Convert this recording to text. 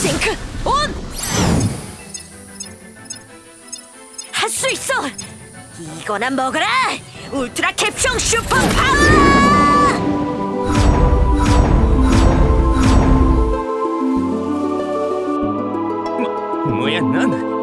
싱크 온! 할 수 있어! 이거나 먹어라! 울트라 캡숑 슈퍼 파워! 뭐, 뭐야 넌?